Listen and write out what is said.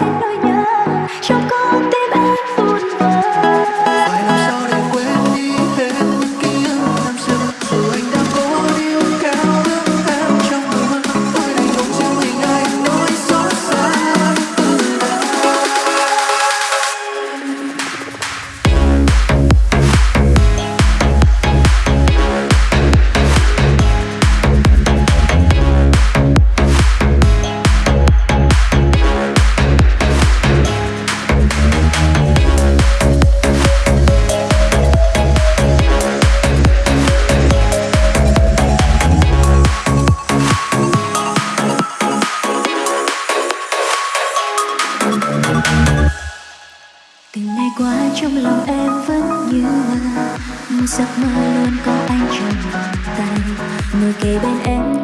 anh nỗi nhớ trong con trong lòng em vẫn như là. Một giấc mơ luôn có anh trong vòng tay. Ngồi kề bên em